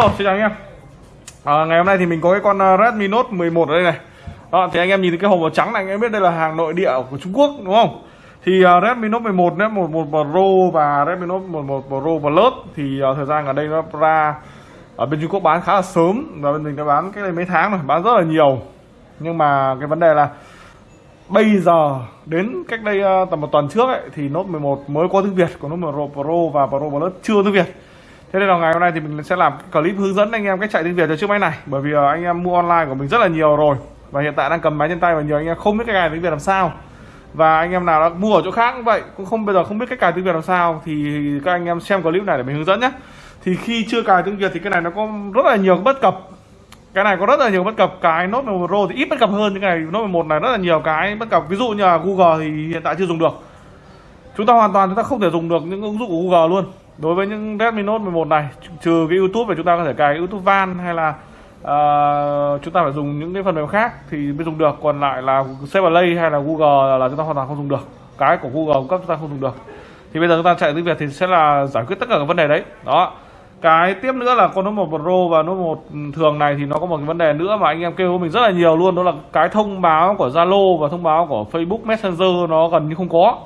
Ờ, xin chào anh em. À, ngày hôm nay thì mình có cái con ờ, Redmi Note 11 ở đây này. À, thì anh em nhìn thấy cái hộp màu trắng này anh em biết đây là hàng nội địa của Trung Quốc đúng không? Thì uh, Redmi Note 11 đấy 11 Pro và Redmi Note 11 Pro Plus thì uh, thời gian ở đây nó ra ở bên Trung Quốc bán khá là sớm và bên mình đã bán cái này mấy tháng rồi bán rất là nhiều. Nhưng mà cái vấn đề là bây giờ đến cách đây uh, tầm một tuần trước ấy, thì Note 11 mới có tiếng Việt còn Note 11 Pro và Pro Plus chưa tiếng Việt. Thế nên là ngày hôm nay thì mình sẽ làm clip hướng dẫn anh em cách chạy tiếng Việt cho chiếc máy này. Bởi vì anh em mua online của mình rất là nhiều rồi. Và hiện tại đang cầm máy trên tay và nhiều anh em không biết cái cài tiếng Việt làm sao. Và anh em nào đã mua ở chỗ khác cũng vậy, Cũng không, bây giờ không biết cách cài tiếng Việt làm sao, Thì các anh em xem clip này để mình hướng dẫn nhé. Thì khi chưa cài tiếng Việt thì cái này nó có rất là nhiều bất cập. Cái này có rất là nhiều bất cập. Cái Note 11 Pro thì ít bất cập hơn những cái Note 11 này rất là nhiều cái bất cập. Ví dụ như là Google thì hiện tại chưa dùng được. Chúng ta hoàn toàn chúng ta không thể dùng được những ứng dụng của Google luôn đối với những Redmi Note 11 này trừ cái YouTube và chúng ta có thể cài YouTube Van hay là uh, chúng ta phải dùng những cái phần mềm khác thì mới dùng được. Còn lại là Save Play hay là Google là chúng ta hoàn toàn không dùng được. Cái của Google cung cấp chúng ta không dùng được. Thì bây giờ chúng ta chạy tiếng Việt thì sẽ là giải quyết tất cả các vấn đề đấy. Đó. Cái tiếp nữa là con Note 1 Pro và Note 1 ừ, thường này thì nó có một cái vấn đề nữa mà anh em kêu mình rất là nhiều luôn đó là cái thông báo của Zalo và thông báo của Facebook Messenger nó gần như không có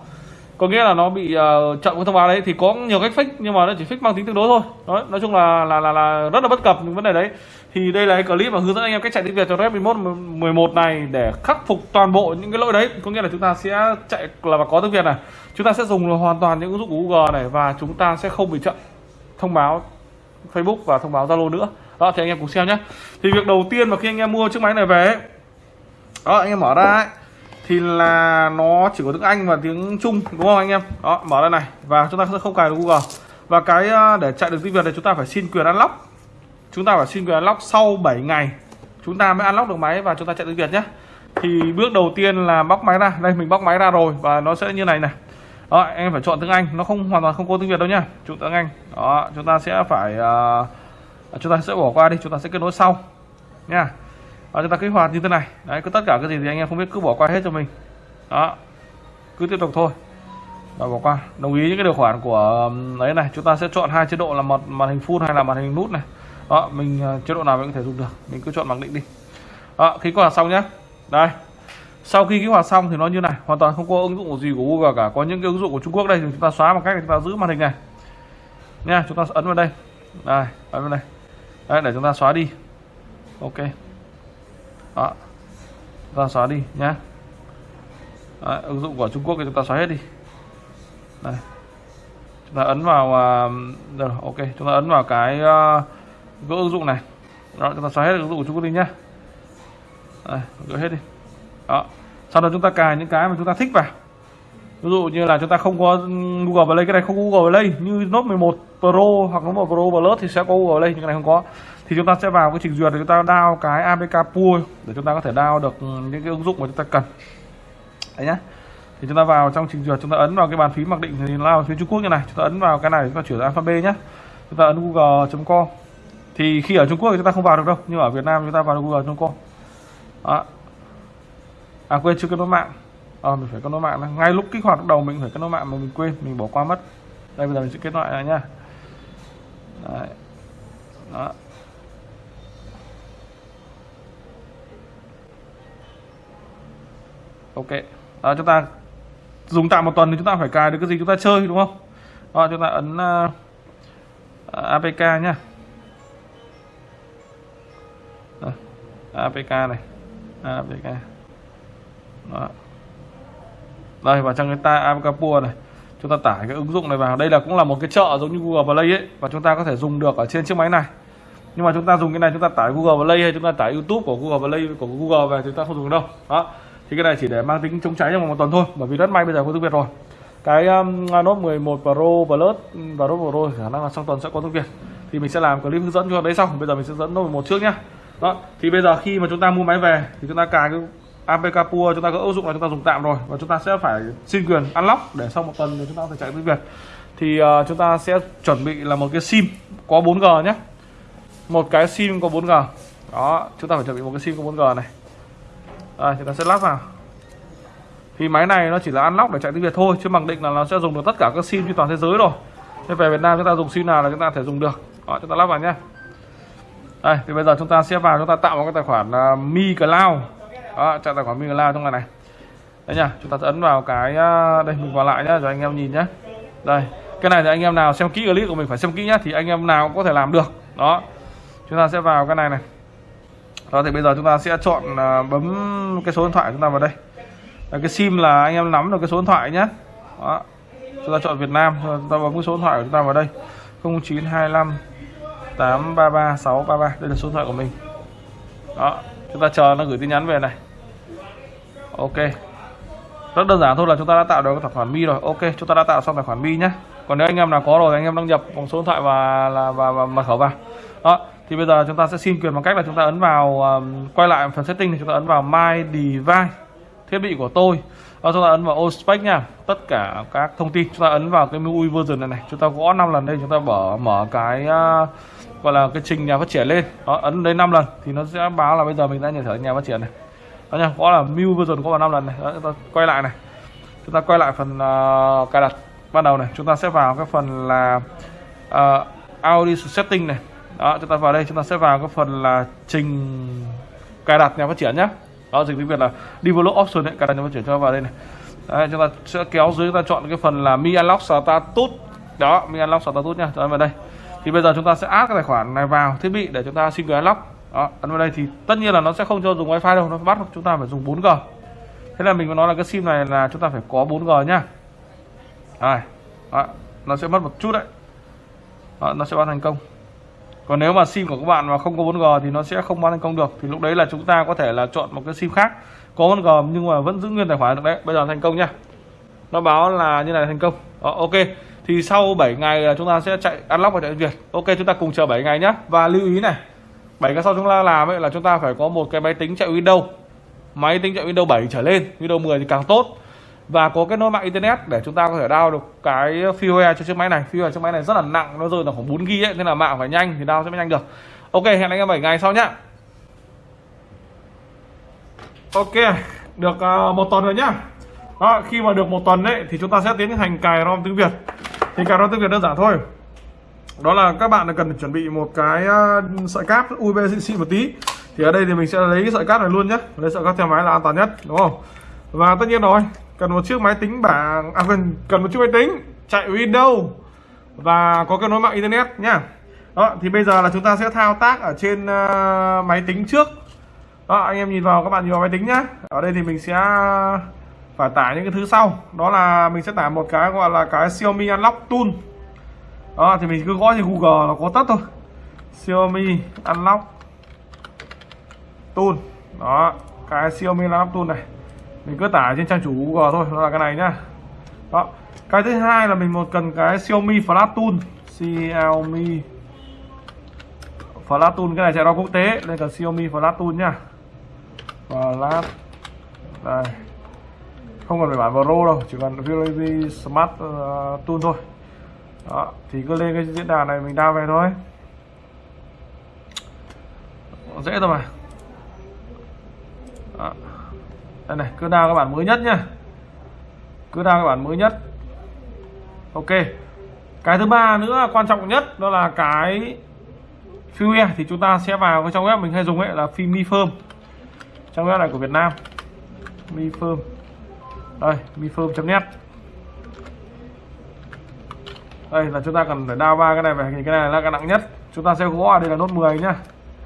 có nghĩa là nó bị uh, chậm cái thông báo đấy thì có nhiều cách fix nhưng mà nó chỉ fix mang tính tương đối thôi. Đó, nói chung là, là là là rất là bất cập những vấn đề đấy. Thì đây là cái clip mà hướng dẫn anh em cách chạy tiếng Việt cho Redmi Note 11 này để khắc phục toàn bộ những cái lỗi đấy. Có nghĩa là chúng ta sẽ chạy là có tiếng Việt này. Chúng ta sẽ dùng hoàn toàn những ứng dụng của Google này và chúng ta sẽ không bị chậm thông báo Facebook và thông báo Zalo nữa. Đó thì anh em cùng xem nhé. Thì việc đầu tiên mà khi anh em mua chiếc máy này về ấy, đó anh em mở ra ấy, thì là nó chỉ có tiếng Anh và tiếng Trung đúng không anh em? Đó mở ra này. Và chúng ta sẽ không cài được Google. Và cái à, để chạy được tiếng Việt này chúng ta phải xin quyền unlock. Chúng ta phải xin quyền unlock sau 7 ngày. Chúng ta mới unlock được máy và chúng ta chạy tiếng Việt nhé. Thì bước đầu tiên là bóc máy ra. Đây mình bóc máy ra rồi và nó sẽ như này này. Đó, em phải chọn tiếng Anh. Nó không hoàn toàn không có tiếng Việt đâu nhá. Chọn tiếng Anh. Đó chúng ta sẽ phải uh, chúng ta sẽ bỏ qua đi. Chúng ta sẽ kết nối sau. Nha và chúng ta kích hoạt như thế này. Đấy, cứ tất cả cái gì thì anh em không biết, cứ bỏ qua hết cho mình. Đó, cứ tiếp tục thôi. Và bỏ qua. Đồng ý những cái điều khoản của um, đấy này. Chúng ta sẽ chọn hai chế độ là một màn hình full hay là màn hình nút này. Đó, mình ờ, chế độ nào mình có thể dùng được. Mình cứ chọn mặc định đi. Đó khi kích hoạt xong nhé đây. Sau khi kích hoạt xong thì nó như này. Hoàn toàn không có ứng dụng gì của Google cả. Có những cái ứng dụng của Trung Quốc đây thì chúng ta xóa bằng cách, chúng ta giữ màn hình này. Nha, chúng ta ấn vào đây. Đây, ấn vào đây. Đấy, để chúng ta xóa đi. Ok đó. Ta xóa đi nhá. Đấy, ứng dụng của Trung Quốc thì chúng ta xóa hết đi. Đây. Chúng ta ấn vào uh, được, ok. Chúng ta ấn vào cái uh, gỡ ứng dụng này. Đó chúng ta xóa hết ứng dụng của Trung Quốc đi nhá. Đây, gỡ hết đi. Đó. Sau đó chúng ta cài những cái mà chúng ta thích vào ví dụ như là chúng ta không có Google Play cái này không có Google Play như Note 11 Pro hoặc Note 11 Pro Plus thì sẽ có Google Play nhưng cái này không có thì chúng ta sẽ vào cái trình duyệt để chúng ta download cái APK Pool để chúng ta có thể download được những cái ứng dụng mà chúng ta cần đấy nhá thì chúng ta vào trong trình duyệt chúng ta ấn vào cái bàn phím mặc định thì là phía Trung Quốc như này chúng ta ấn vào cái này chúng ta chuyển sang alphabet nhé chúng ta ấn google.com thì khi ở Trung Quốc thì chúng ta không vào được đâu nhưng ở Việt Nam chúng ta vào được google.com à quên chưa kết nối mạng à, mình phải kết nối mạng này. ngay lúc kích hoạt đầu mình phải kết nối mạng mà mình quên mình bỏ qua mất. Đây bây giờ mình sẽ kết lại lại nha Đấy. đó. Ok. Đó, chúng ta dùng tạm một tuần thì chúng ta phải cài được cái gì chúng ta chơi đúng không? Đó, chúng ta ấn ờ, uh, apk nhá. Đó, apk này. Apk đó đây vào trong cái ta apk này chúng ta tải cái ứng dụng này vào. Đây là cũng là một cái chợ giống như Google Play ấy và chúng ta có thể dùng được ở trên chiếc máy này. Nhưng mà chúng ta dùng cái này chúng ta tải Google Play hay chúng ta tải YouTube của Google Play của Google về chúng ta không dùng đâu. Đó. Thì cái này chỉ để mang tính chống cháy trong vòng một tuần thôi bởi vì rất may bây giờ có tiếng Việt rồi. Cái um, Note 11 Pro Plus um, và Note Pro khả năng là trong tuần sẽ có tiếng Việt. Thì mình sẽ làm clip hướng dẫn cho. Đấy xong bây giờ mình sẽ dẫn Note 11 trước nhá. Đó. Thì bây giờ khi mà chúng ta mua máy về thì chúng ta cài cái APK Pua chúng ta có ứng dụng là chúng ta dùng tạm rồi và chúng ta sẽ phải xin quyền unlock để sau một tuần chúng ta có thể chạy tiếng Việt thì uh, chúng ta sẽ chuẩn bị là một cái sim có 4G nhé một cái sim có 4G đó chúng ta phải chuẩn bị một cái sim có 4G này đây, chúng ta sẽ lắp vào thì máy này nó chỉ là unlock để chạy tiếng Việt thôi chứ mặc định là nó sẽ dùng được tất cả các sim trên toàn thế giới rồi nên về Việt Nam chúng ta dùng sim nào là chúng ta thể dùng được đó, chúng ta lắp vào nhé đây thì bây giờ chúng ta sẽ vào chúng ta tạo một cái tài khoản uh, Mi Cloud đó chạy tài khoản Mi trong này này. Đấy nhá chúng ta sẽ ấn vào cái à, đây mình vào lại nhá rồi anh em nhìn nhá. Đây cái này thì anh em nào xem kỹ clip của mình phải xem kỹ nhá thì anh em nào cũng có thể làm được. Đó chúng ta sẽ vào cái này này. Đó thì bây giờ chúng ta sẽ chọn uh, bấm cái số điện thoại chúng ta vào đây. Đấy, cái sim là anh em nắm được cái số điện thoại nhé đó chúng ta chọn Việt Nam chúng ta bấm cái số điện thoại của chúng ta vào đây. 0925 833 633 đây là số điện thoại của mình. Đó chúng ta chờ nó gửi tin nhắn về này ok. Rất đơn giản thôi là chúng ta đã tạo được tài khoản mi rồi. Ok chúng ta đã tạo xong tài khoản mi nhé còn nếu anh em nào có rồi anh em đăng nhập bằng số điện thoại và là và, và mật khẩu vào. Đó thì bây giờ chúng ta sẽ xin quyền bằng cách là chúng ta ấn vào um, quay lại phần setting thì chúng ta ấn vào my device thiết bị của tôi. Và chúng ta ấn vào ospec nha. Tất cả các thông tin. Chúng ta ấn vào cái menu version này này. Chúng ta gõ 5 lần đây chúng ta mở mở cái uh, gọi là cái trình nhà phát triển lên. Đó ấn đây 5 lần thì nó sẽ báo là bây giờ mình đã nhận thở nhà phát triển này đó nha có là MIUI version có vào 5 lần này. Đó, chúng ta quay lại này. Chúng ta quay lại phần uh, cài đặt ban đầu này. Chúng ta sẽ vào cái phần là uh, audio setting này. Đó chúng ta vào đây chúng ta sẽ vào cái phần là trình cài đặt nhà phát triển nhé đó dịch tiếng việt là develop option đấy cài đặt nhà phát triển cho vào đây này. Đấy, chúng ta sẽ kéo dưới chúng ta chọn cái phần là mi unlock status đó mi unlock status nha cho vào đây. Thì bây giờ chúng ta sẽ add cái tài khoản này vào thiết bị để chúng ta xin quyền unlock đó ấn vào đây thì tất nhiên là nó sẽ không cho dùng wifi đâu nó bắt chúng ta phải dùng 4g thế là mình có nói là cái sim này là chúng ta phải có 4g nhá. Đây, đó, nó sẽ mất một chút đấy. Đó, nó sẽ bán thành công. Còn nếu mà sim của các bạn mà không có 4G thì nó sẽ không bán thành công được. Thì lúc đấy là chúng ta có thể là chọn một cái sim khác có 4G nhưng mà vẫn giữ nguyên tài khoản được đấy. Bây giờ thành công nhá. Nó báo là như này thành công. Đó, ok. Thì sau 7 ngày chúng ta sẽ chạy unlock và chạy Việt ok chúng ta cùng chờ 7 ngày nhá. Và lưu ý này. 7 ngày sau chúng ta làm ấy là chúng ta phải có một cái máy tính chạy Windows. Máy tính chạy Windows 7 trở lên Windows 10 thì càng tốt. Và có kết nối mạng internet để chúng ta có thể download được cái firmware cho chiếc máy này. Firmware chiếc máy này rất là nặng nó rơi là khoảng 4 g ấy nên là mạng phải nhanh thì download sẽ mới nhanh được. Ok hẹn anh em 7 ngày sau nhá. Ok được uh, một tuần rồi nhá. Đó, khi mà được một tuần đấy thì chúng ta sẽ tiến hành cài ROM tiếng Việt. Thì cài ROM tiếng Việt đơn giản thôi đó là các bạn cần chuẩn bị một cái ờ, sợi cáp USB xịn xịn một tí. Thì ở đây thì mình sẽ lấy cái sợi cáp này luôn nhé. Lấy sợi cáp theo máy là an toàn nhất đúng không? Và tất nhiên rồi cần một chiếc máy tính bảng à cần cần một chiếc máy tính chạy Windows và có kết nối mạng internet nhá. Đó thì bây giờ là chúng ta sẽ thao tác ở trên uh, máy tính trước. Đó anh em nhìn vào các bạn nhìn vào máy tính nhá. Ở đây thì mình sẽ phải tải những cái thứ sau. Đó là mình sẽ tải một cái gọi là cái Xiaomi Unlock Tool đó thì mình cứ gõ trên Google là có tất thôi. Xiaomi Unlock Tool. Đó cái Xiaomi Unlock Tool này. Mình cứ tải trên trang chủ Google thôi nó là cái này nhá. Đó cái thứ hai là mình một cần cái Xiaomi Flash Tool. Xiaomi Flash Tool cái này chạy đo quốc tế nên cần Xiaomi Flash Tool nhá. Flash đây. Không cần phải bản Pro đâu chỉ cần VLV Smart uh, Tool thôi đó, thì cứ lên cái diễn đàn này mình đa về thôi. Dễ thôi mà. Đó. Đây này, cứ đa các bản mới nhất nhá. Cứ đa các bản mới nhất. Ok. Cái thứ ba nữa quan trọng nhất, đó là cái firmware thì chúng ta sẽ vào cái trong web mình hay dùng ấy, là phim mi firm trong web này của Việt Nam. Mi firm đây, mi firm.net đây, là chúng ta cần phải đao ba cái này về thì cái này là cái nặng nhất. Chúng ta sẽ gõ đây là nốt 10 nhá.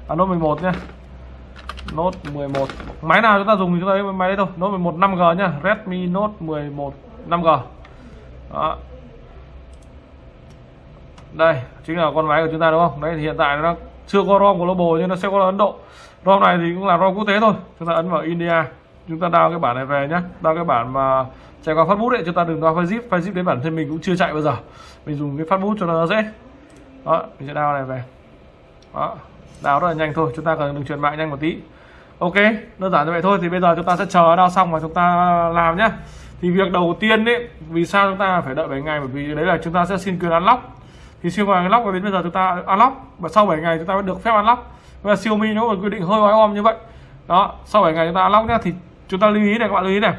À nốt 11 nhá. Nốt 11 Máy nào chúng ta dùng thì chúng ta lấy máy đấy thôi. Nốt 11 5G nhá. Redmi Note 11 5G Đó. Đây, chính là con máy của chúng ta đúng không? Đấy, thì hiện tại nó chưa có ROM của Global nhưng nó sẽ có là Ấn Độ. ROM này thì cũng là ROM quốc tế thôi. Chúng ta ấn vào India. Chúng ta đao cái bản này về nhá. Đao cái bản mà chạy qua phát bút đấy Chúng ta đừng đao file zip. File zip đến bản thân mình cũng chưa chạy bao giờ. Mình dùng cái phát bút cho nó dễ. Đó mình sẽ đao này về. Đó đao rất là nhanh thôi. Chúng ta cần đừng chuyển mạng nhanh một tí. Ok đơn giản như vậy thôi. Thì bây giờ chúng ta sẽ chờ đao xong và chúng ta làm nhá. Thì việc đầu tiên đấy, vì sao chúng ta phải đợi 7 ngày? Bởi vì đấy là chúng ta sẽ xin quyền unlock. Thì siêu quyền unlock và đến bây giờ chúng ta unlock và sau 7 ngày chúng ta mới được phép unlock. Và Xiaomi nó còn quy định hơi oai om như vậy. Đó sau 7 ngày chúng ta unlock nhá thì chúng ta lưu ý này, các bạn lưu ý này.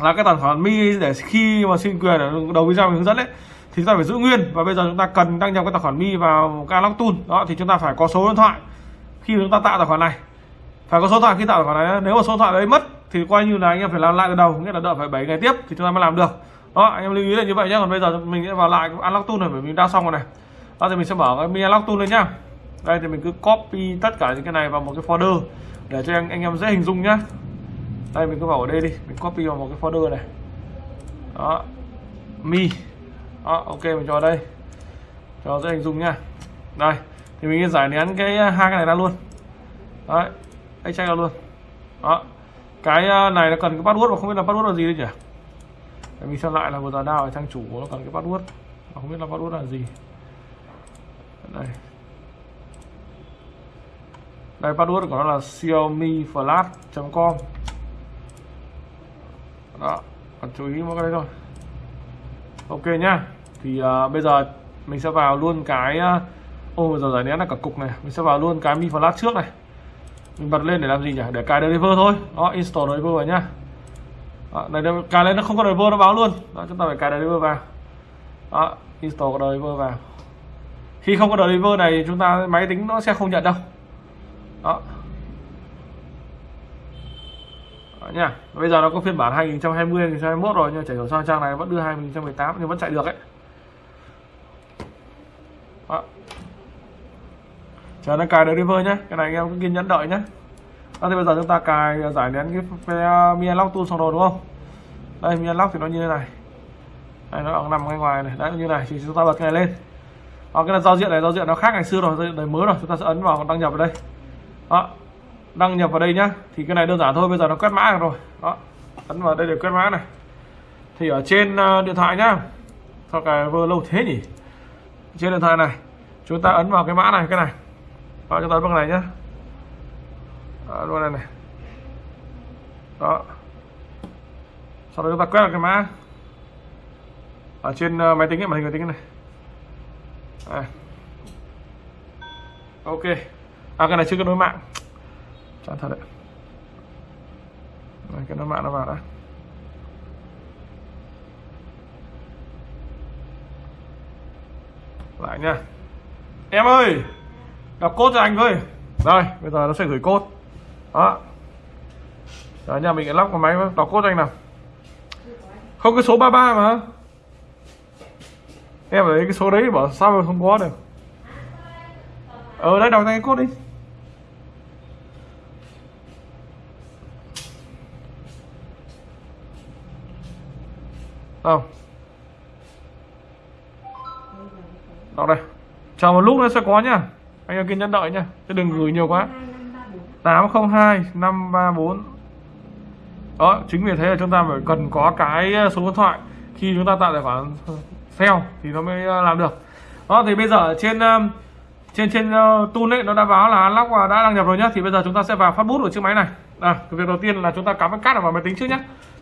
Là cái tài khoản mi để khi mà xin quyền ở đầu video mình hướng dẫn đấy thì chúng ta phải giữ nguyên. Và bây giờ chúng ta cần đăng nhập cái tài khoản mi vào cái tool. Đó, thì chúng ta phải có số điện thoại khi chúng ta tạo tài khoản này. Phải có số điện thoại khi tạo tài khoản này nếu mà số điện thoại đấy mất, thì coi như là anh em phải làm lại từ đầu, nghĩa là đợi phải 7 ngày tiếp thì chúng ta mới làm được. Đó, anh em lưu ý là như vậy nhé. Còn bây giờ mình sẽ vào lại unlock tool này, bởi mình đã xong rồi này. Đó, thì mình sẽ mở cái mi unlock tool lên nhá. Đây, thì mình cứ copy tất cả những cái này vào một cái folder để cho anh anh em dễ hình dung nhá đây, mình cứ vào ở đây đi. Mình copy vào một cái folder này. Đó. Mi. Đó, ok, mình cho ở đây. Cho dễ hình dung nha đây, thì mình giải nén cái hai cái này ra luôn. Đấy extract ra luôn. Đó. Cái này nó cần cái password mà không biết là password là gì đấy nhỉ? Để mình xem lại là vừa giờ nào thằng chủ nó cần cái password. Mà không biết là password là gì. Đây. Đây, password của nó là xiaomi flash.com đó. Còn chú ý một cái đấy thôi. Ok nhá. Thì uh, bây giờ mình sẽ vào luôn cái uh, ô giờ giải nén là cả cục này. Mình sẽ vào luôn cái mi flash trước này. Mình bật lên để làm gì nhỉ? Để cài driver thôi. Đó install driver vào nhá. Đó, này cài lên nó không có driver nó báo luôn. Đó chúng ta phải cài driver vào. Đó install driver vào. Khi không có driver này chúng ta máy tính nó sẽ không nhận đâu. Đó. Đó nha bây giờ nó có phiên bản 2020 2021 rồi nhưng chảy hiểu sao trang này vẫn đưa 2018 nhưng vẫn chạy được ấy. Đó. chờ nó cài được driver nhé cái này anh em cứ kiên nhẫn đợi nhé đó, thì bây giờ chúng ta cài à, giải nén cái, cái Mi tool xong rồi đúng không? Đây Mi thì nó như thế này. Đây nó đang nằm ngay ngoài này. Đấy như này thì chúng ta bật cái này lên. Đó, cái là giao diện này giao diện nó khác ngày xưa rồi giao diện mới rồi chúng ta sẽ ấn vào đăng nhập vào đây. Đó đăng nhập vào đây nhá. Thì cái này đơn giản thôi bây giờ nó quét mã rồi. Đó ấn vào đây để quét mã này. Thì ở trên ờ, điện thoại nhá. Sao cái vơ lâu thế nhỉ? Trên điện thoại này chúng ta ấn vào cái mã này cái này. Vào chúng ta ấn vào cái này nhá. Luôn ấn vào này này. Đó. Sau đó chúng ta quét vào cái mã. Ở trên ờ, máy tính ấy, màn hình máy tính này. À. ok. À cái này chưa kết nối mạng chán thật đấy. Đây, cái nó mạng nó vào đã. Lại nha. Em ơi! Đọc cốt cho anh thôi rồi bây giờ nó sẽ gửi cốt đó. Rồi nhà mình lắp vào máy đọc cốt cho anh nào. Không cái số 33 mà. Em lấy cái số đấy bảo sao mà không có được? Ờ, Ở đây đọc cái cốt đi. Không. Đọc đây. Chờ một lúc nó sẽ có nhá. Anh em kiên nhẫn đợi nhá. Chứ đừng gửi nhiều quá. 802 534 đó chính vì thế là chúng ta phải cần có cái ờ, số điện thoại. Khi chúng ta tạo tài khoản sale thì nó mới ờ, làm được. Đó thì bây giờ ờ, trên trên trên uh, tool ấy nó đã báo là unlock và đã đăng nhập rồi nhá. Thì bây giờ chúng ta sẽ vào phát bút ở chiếc máy này. À, cái việc đầu tiên là chúng ta cắm cái card vào máy tính trước nhé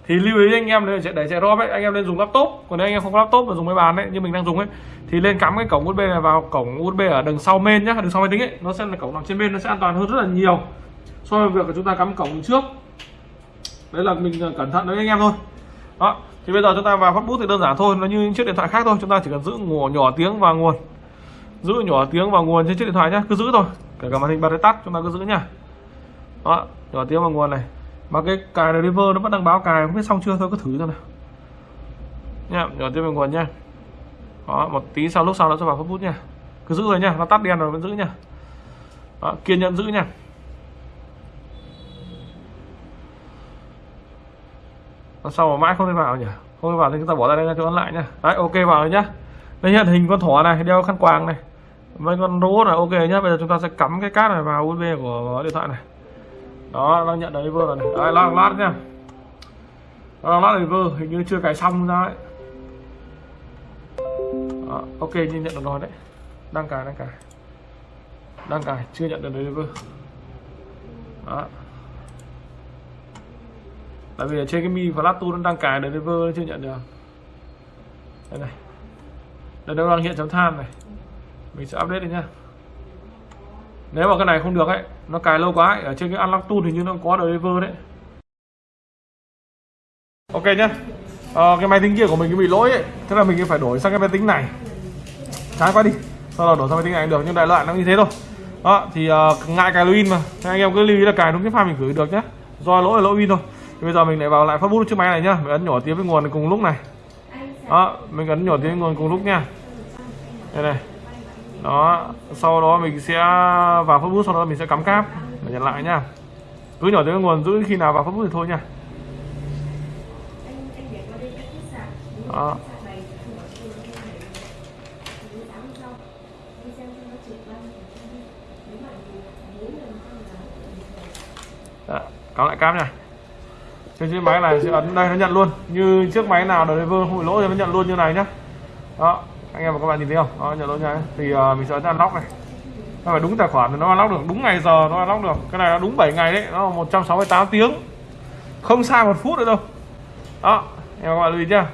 thì lưu ý anh em để để chạy ROM ấy anh em nên dùng laptop. Còn nếu anh em không có laptop mà dùng máy bàn ấy như mình đang dùng ấy thì lên cắm cái cổng USB này vào cổng USB ở đằng sau main nhá đằng sau máy tính ấy. Nó sẽ là cổng nằm trên bên nó sẽ an toàn hơn rất là nhiều so với việc là chúng ta cắm cổng trước. Đấy là mình ờ, cẩn thận đấy anh em thôi. Đó thì bây giờ chúng ta vào phát bút thì đơn giản thôi nó như những chiếc điện thoại khác thôi. Chúng ta chỉ cần giữ nhỏ, nhỏ tiếng và nguồn. Giữ nhỏ tiếng và nguồn trên chiếc điện thoại nhá cứ giữ thôi. Kể cả màn hình bật hay tắt chúng ta cứ giữ nhá. Đó nhỏ tiếng và nguồn này mà cái cài driver nó vẫn đang báo cài không biết xong chưa thôi cứ thử cho nào. Nha nhỏ tiếp vào nguồn nha. Đó một tí sau lúc sau nó sẽ vào phút bút nha. Cứ giữ rồi nha nó tắt đèn rồi vẫn giữ nha. Đó, kiên nhẫn giữ nha. Nó sau mà mãi không thể vào nhỉ? Không thể vào thì chúng ta bỏ ra đây cho nó lại nha. Đấy ok vào rồi nhá. Đây hiện hình con thỏ này đeo khăn quàng này. Mấy con robot này ok nhá. Bây giờ chúng ta sẽ cắm cái cát này vào usb của điện thoại này đó đang nhận đấy vừa rồi này. Đấy lát lát nha đang lát này vừa hình như chưa cài xong ra ấy. Đó, ok nhìn nhận được rồi đấy. Đang cài đang cài. Đang cài chưa nhận được đấy vừa đó. Tại vì ở trên cái mi và lát nó đang cài đấy vừa chưa nhận được. Đây này. Đây nó đang hiện chấm than này. Mình sẽ update đi nha nếu mà cái này không được ấy nó cài lâu quá ấy, ở trên cái unlock tool thì như nó có driver đấy. Ok nhá. À, cái máy tính kia của mình bị lỗi ấy. Thế là mình phải đổi sang cái máy tính này. Trái quá đi. Sau đó đổi sang máy tính này được nhưng đại loại nó như thế thôi. Đó thì uh, ngại cài login mà. Thế anh em cứ lưu ý là cài đúng cái file mình gửi được nhé do lỗi là lỗi win thôi. Thì bây giờ mình lại vào lại phát bút chiếc máy này nhá. Mình ấn nhỏ tiếng với nguồn cùng lúc này. Đó mình ấn nhỏ tiếng với nguồn cùng lúc nha. Đây này đó sau đó mình sẽ vào phát bút sau đó mình sẽ cắm cáp để nhận lại nhá. Cứ nhỏ tới nguồn giữ khi nào vào phát bút thì thôi nha đó. Đó, cắm lại cáp nha trên chiếc máy này sẽ ấn đây nó nhận luôn. Như chiếc máy nào đời vơ hụi lỗi thì nó nhận luôn như này nhá. Đó anh em và các bạn nhìn thấy không? Đó nhận lỗi nha thì uh, mình sẽ ấn unlock này. Nó phải đúng tài khoản thì nó unlock được đúng ngày giờ nó unlock được. Cái này là đúng 7 ngày đấy nó là 168 tiếng. Không sai một phút nữa đâu. Đó em và các bạn lưu ý nhá.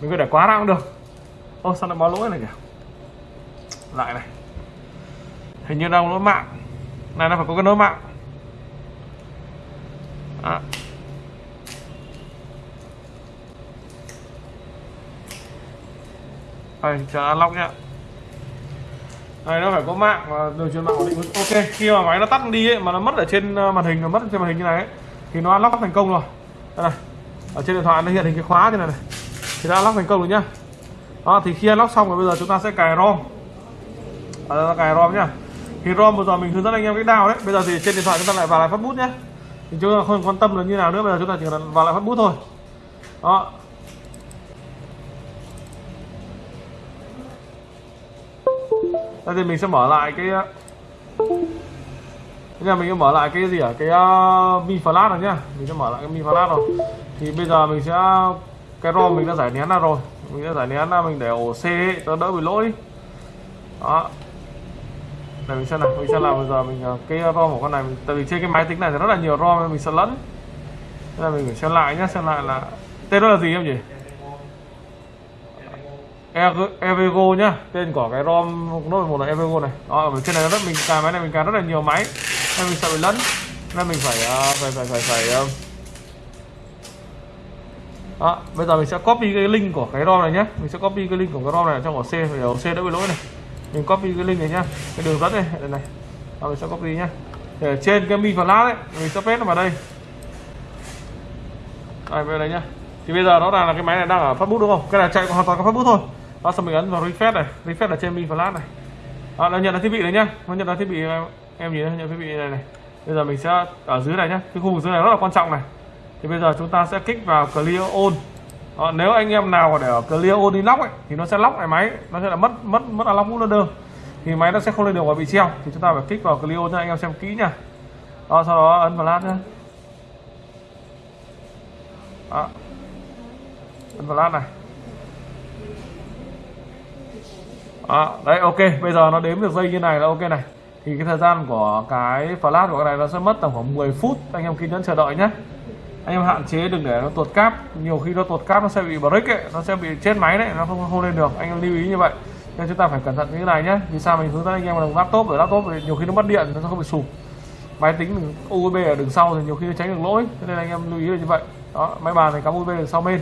Mình có để quá ra cũng được. Ô sao nó báo lỗi này kìa? Lại này. Hình như đang lỗi mạng. Này nó phải có cái lỗi mạng. Đó. Đây chờ unlock nhá. Đây nó phải có mạng và đường truyền mạng ổn định ok khi mà máy nó tắt đi ấy, mà nó mất ở trên ờ, màn hình nó mất trên màn hình như này ấy, thì nó unlock thành công rồi. Đây này ở trên điện thoại nó hiện hình cái khóa như này này. Thì đã unlock thành công rồi nhá. Đó thì khi unlock xong rồi bây giờ chúng ta sẽ cài rom. À, cài rom nhá. Thì rom vừa rồi mình hướng dẫn anh em cách đào đấy. Bây giờ thì trên điện thoại chúng ta lại vào lại phát bút nhé thì chúng ta không quan tâm là như nào nữa bây giờ chúng ta chỉ cần vào lại phát bút thôi. Đó đây thì mình sẽ mở lại cái bây giờ mình sẽ mở lại cái gì ở cái uh, mi flash rồi nhá. Mình sẽ mở lại cái mi flash rồi. Thì bây giờ mình sẽ cái rom mình đã giải nén ra rồi. Mình đã giải nén ra mình để ổ c ấy, cho đỡ bị lỗi. Đó. Để mình xem nào mình sẽ làm bây giờ mình ờ, cái rom của con này mình, tại vì trên cái máy tính này thì rất là nhiều rom nên mình sẽ lẫn. Nên là mình phải xem lại nhá xem lại là tên đó là gì em nhỉ? Evego nhá. Tên của cái rom nốt một là Evego này. Đó ở trên này rất mình cài máy này mình cài rất là nhiều máy. Nên mình sợ bị lẫn nên mình ờ, phải phải phải phải phải đó bây giờ mình sẽ copy cái link của cái rom này nhé mình sẽ copy cái link của cái rom này trong ổ C để ổ C đỡ bị lỗi này. Mình copy cái link này nhá. Cái đường dẫn này đây này. Đó, mình sẽ copy nhá. Để trên cái mi flash đấy mình sẽ paste nó vào đây. Đây về đây nhá. Thì bây giờ nó là, là cái máy này đang ở phát bút đúng không? Cái này chạy hoàn toàn có phát bút thôi đó xong mình ấn vào refresh này. Refresh là trên mi flash này. Đó, nó nhận ra thiết bị đấy nhá. Nó nhận ra thiết bị em nhìn nhận thiết bị này này. Bây giờ mình sẽ ở dưới này nhá. Cái khu vực dưới này rất là quan trọng này. Thì bây giờ chúng ta sẽ kích vào clear on. đó, nếu anh em nào để ở clear on đi lock ấy, thì nó sẽ lock lại máy. Nó sẽ là mất mất mất unlock bootloader thì máy nó sẽ không lên được và bị treo. Thì chúng ta phải kích vào clear on cho anh em xem kỹ nhá. Đó sau đó ấn vào lát nhá. Đó. ấn vào lát này. Đó, đấy ok bây giờ nó đếm được dây như này là ok này. Thì cái thời gian của cái flash của cái này nó sẽ mất tầm khoảng 10 phút anh em kiên nhẫn chờ đợi nhé anh em hạn chế đừng để nó tuột cáp nhiều khi nó tuột cáp nó sẽ bị break ấy nó sẽ bị chết máy đấy nó không không lên được anh em lưu ý như vậy. Nên chúng ta phải cẩn thận như thế này nhé vì sao mình hướng dẫn anh em bằng laptop ở laptop thì nhiều khi nó mất điện nó không bị sụp. Máy tính USB ở đường sau thì nhiều khi nó tránh được lỗi cho nên anh em lưu ý là như vậy. Đó máy bàn thì cắm USB ở sau bên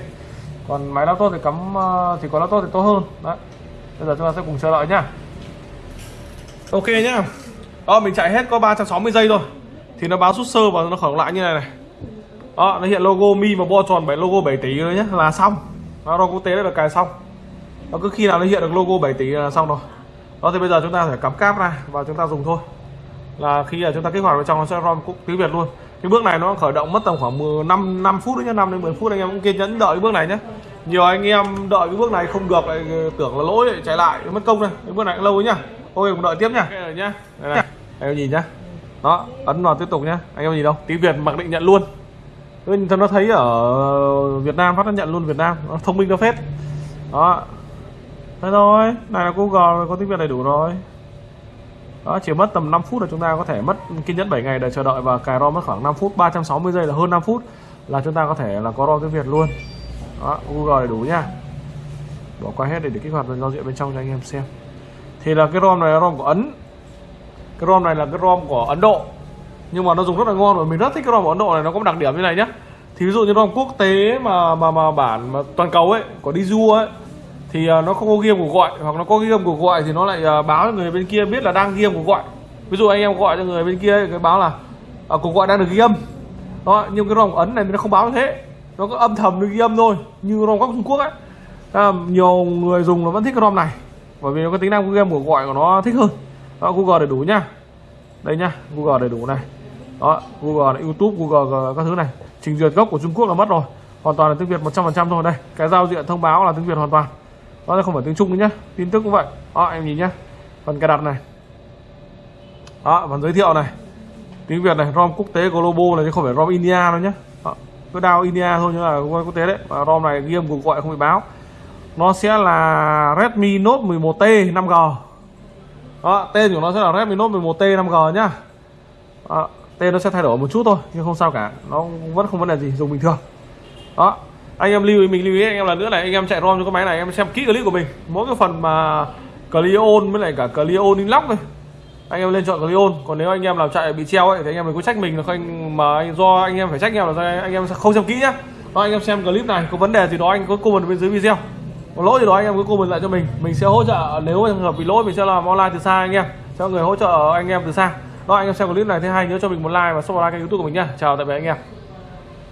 còn máy laptop thì cắm ờ, thì có laptop thì tốt hơn. Đấy bây giờ chúng ta sẽ cùng chờ đợi nhá. Ok nhá. Đó mình chạy hết có 360 giây thôi. Thì nó báo rút sơ và nó khởi lại như này này. Đó nó hiện logo mi và bo tròn 7 logo 7 tỷ rồi nhé là xong. Nó quốc tế là cài xong. Nó cứ khi nào nó hiện được logo 7 tỷ là xong rồi. Đó thì bây giờ chúng ta phải cắm cáp ra và chúng ta dùng thôi. Là khi là chúng ta kích hoạt vào trong nó sẽ rom tiếng việt luôn. Cái bước này nó khởi động mất tầm khoảng 15 5 phút nhé 5 đến 10 phút anh em cũng kiên nhẫn đợi bước này nhé nhiều anh em đợi cái bước này không được lại tưởng là lỗi chạy lại mất công này cái bước này cũng lâu nhá. Thôi cùng đợi tiếp nhá. Okay, nhá. Đây này anh em nhìn nhá. Đó ấn vào tiếp tục nhá. Anh em nhìn đâu? Tiếng việt mặc định nhận luôn. Cho nó thấy ở Việt Nam phát nó nhận luôn Việt Nam. Nó thông minh nó phết. Đó. Thế thôi này là Google có tiếng Việt đầy đủ rồi. Đó chỉ mất tầm 5 phút là chúng ta có thể mất kiên nhẫn 7 ngày để chờ đợi và cài ROM mất khoảng 5 phút. 360 giây là hơn 5 phút là chúng ta có thể là có ROM tiếng Việt luôn đó Google đầy đủ nhá bỏ qua hết để, để kích hoạt giao diện bên trong cho anh em xem. Thì là cái ROM này là ROM của Ấn. Cái ROM này là cái ROM của Ấn Độ. Nhưng mà nó dùng rất là ngon và mình rất thích cái ROM của Ấn Độ này nó có một đặc điểm như này nhá. Thì ví dụ như ROM quốc tế mà mà mà bản mà toàn cầu ấy của du ấy thì à, nó không có ghi âm cuộc gọi. Hoặc nó có ghi âm cuộc gọi thì nó lại à, báo cho người bên kia biết là đang ghi âm cuộc gọi. Ví dụ anh em gọi cho người bên kia cái báo là à, cuộc gọi đang được ghi âm. Đó nhưng cái ROM ấn này nó không báo như thế nó có âm thầm được ghi âm thôi như ROM góc Trung Quốc ấy. À, nhiều người dùng nó vẫn thích cái ROM này bởi vì nó có tính năng game của gọi của nó thích hơn. Đó, Google đầy đủ nhá. Đây nhá Google đầy đủ này. Đó Google này, YouTube Google các thứ này. Trình duyệt gốc của Trung Quốc là mất rồi. Hoàn toàn là tiếng Việt 100% thôi. Đây cái giao diện thông báo là tiếng Việt hoàn toàn. Nó không phải tiếng Trung nữa nhá. Tin tức cũng vậy. Đó em nhìn nhá. Phần cài đặt này. Đó phần giới thiệu này. Tiếng Việt này ROM quốc tế global này chứ không phải ROM India đâu nhá cứ đao India thôi nhưng là quốc tế đấy. Và ROM này ghi âm cuộc gọi không bị báo. Nó sẽ là Redmi Note 11T 5G đó, tên của nó sẽ là Redmi Note 11T 5G nhá. Đó, tên nó sẽ thay đổi một chút thôi nhưng không sao cả. Nó vẫn không vấn đề gì dùng bình thường. Đó anh em lưu ý mình lưu ý anh em là nữa này anh em chạy rom cho cái máy này em xem kỹ clip của mình. Mỗi cái phần mà Clion với lại cả Clion Inlock này anh em lên chọn Cleon còn nếu anh em làm chạy bị treo ấy thì anh em đừng có trách mình là không mà do anh em phải trách nhau là do anh em không xem kỹ nhá. Đó, anh em xem clip này có vấn đề gì đó anh có comment bên dưới video. Có lỗi gì đó anh em cứ comment lại cho mình. Mình sẽ hỗ trợ nếu trường hợp bị lỗi mình sẽ làm online từ xa anh em. Cho người hỗ trợ anh em từ xa. Đó anh em xem clip này thấy hay nhớ cho mình một like và subscribe kênh youtube của mình nha. chào tạm biệt anh em.